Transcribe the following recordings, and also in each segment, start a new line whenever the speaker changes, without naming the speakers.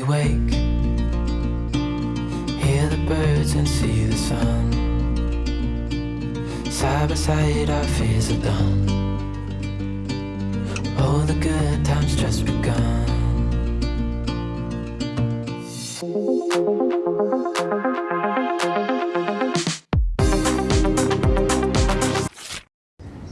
we wake. Hear the birds and see the sun. Side by side our fears are done. Oh, the good times just begun.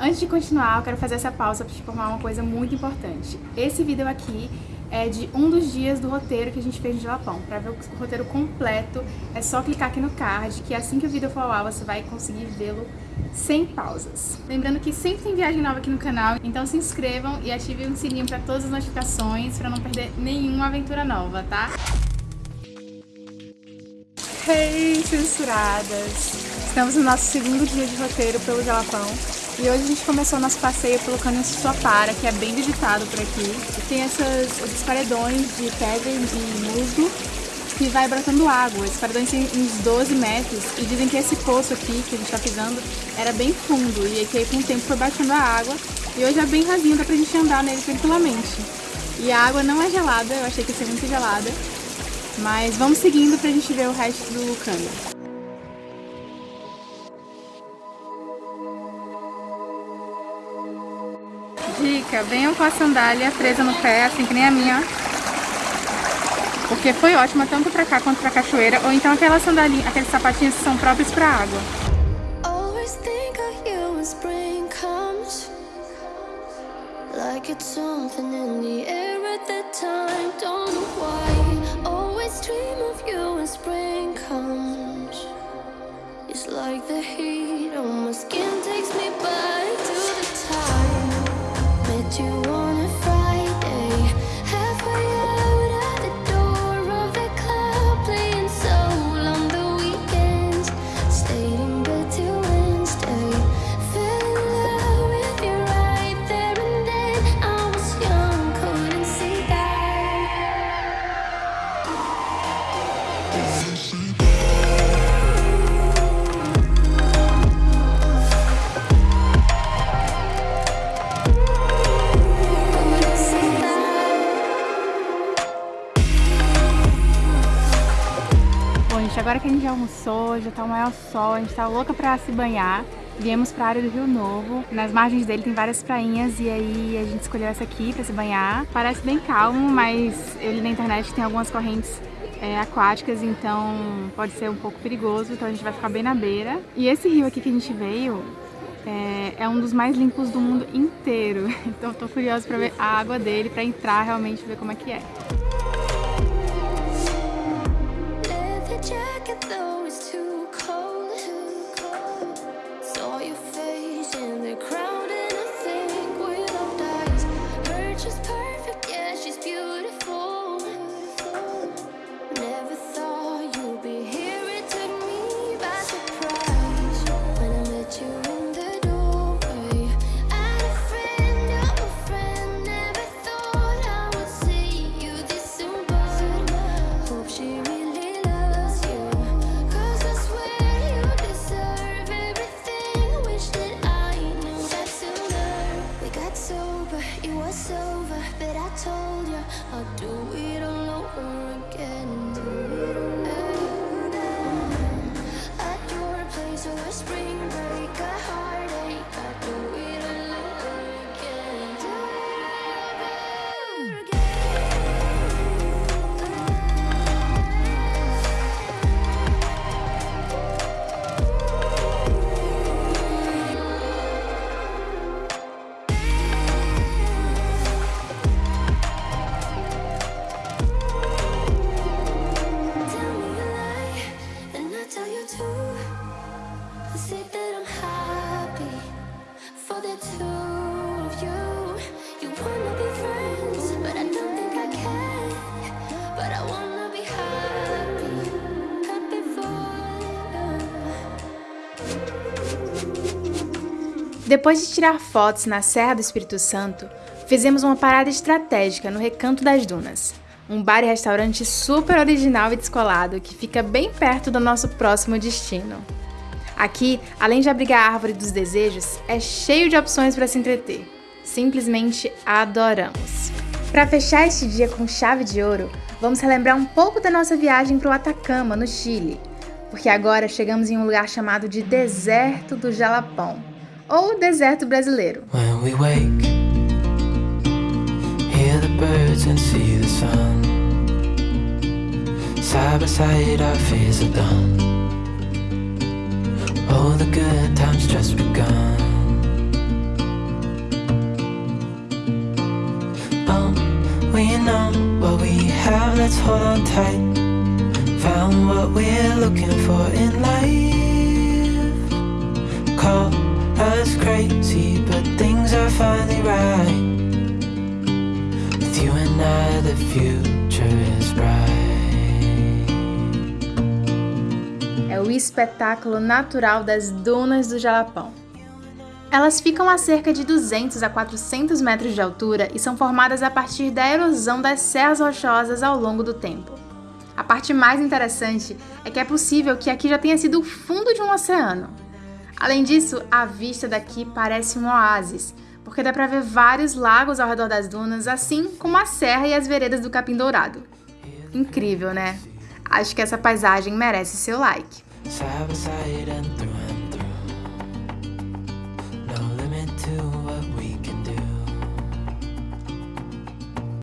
Antes de continuar, eu quero fazer essa pausa para te informar uma coisa muito importante. Esse vídeo aqui é de um dos dias do roteiro que a gente fez no Jalapão. Para ver o roteiro completo, é só clicar aqui no card, que assim que o vídeo for ao ar, você vai conseguir vê-lo sem pausas. Lembrando que sempre tem viagem nova aqui no canal, então se inscrevam e ativem o sininho para todas as notificações, para não perder nenhuma aventura nova, tá? Hey, censuradas! Estamos no nosso segundo dia de roteiro pelo Jalapão. E hoje a gente começou nosso passeio pelo Cânion Suapara, que é bem visitado por aqui. Tem essas, esses paredões de pedra e musgo que vai brotando água. Esses paredões têm uns 12 metros e dizem que esse poço aqui que a gente está pisando era bem fundo e que aí com o tempo foi baixando a água e hoje é bem rasinho, dá pra gente andar nele tranquilamente. E a água não é gelada, eu achei que ia ser muito gelada, mas vamos seguindo pra gente ver o resto do cânion. Dica, venham com a sandália presa no pé, assim que nem a minha. Porque foi ótima tanto pra cá quanto pra cachoeira. Ou então aquelas sandalinhas, aqueles sapatinhos que são próprios pra água. Like it's something in the air at that time Don't know why Always dream of you when spring comes It's like the heat on my skin takes me back Agora que a gente já almoçou, já tá o maior sol, a gente tá louca pra se banhar. Viemos pra área do Rio Novo. Nas margens dele tem várias prainhas e aí a gente escolheu essa aqui pra se banhar. Parece bem calmo, mas ele na internet tem algumas correntes é, aquáticas, então pode ser um pouco perigoso, então a gente vai ficar bem na beira. E esse rio aqui que a gente veio é, é um dos mais limpos do mundo inteiro, então tô curiosa pra ver a água dele, pra entrar realmente ver como é que é.
at the told you I'll do it all over again. At your place or a spring break A heartache, I do it
Depois de tirar fotos na Serra do Espírito Santo, fizemos uma parada estratégica no Recanto das Dunas, um bar e restaurante super original e descolado que fica bem perto do nosso próximo destino. Aqui, além de abrigar a árvore dos desejos, é cheio de opções para se entreter. Simplesmente adoramos! Para fechar este dia com chave de ouro, vamos relembrar um pouco da nossa viagem para o Atacama, no Chile, porque agora chegamos em um lugar chamado de Deserto do Jalapão, ou Deserto Brasileiro.
When we wake, hear the birds and see the sun. Side by side, our fears are done. Oh, the good times just begun. Oh, we know what we have, let's hold on tight. Found what we're looking for in life. Call crazy, but things are finally right. With you and I, the future is bright.
É o espetáculo natural das dunas do Jalapão. Elas ficam a cerca de 200 a 400 metros de altura e são formadas a partir da erosão das serras rochosas ao longo do tempo. A parte mais interessante é que é possível que aqui já tenha sido o fundo de um oceano. Além disso, a vista daqui parece um oásis, porque dá para ver vários lagos ao redor das dunas, assim como a serra e as veredas do Capim Dourado. Incrível, né? Acho que essa paisagem merece seu like.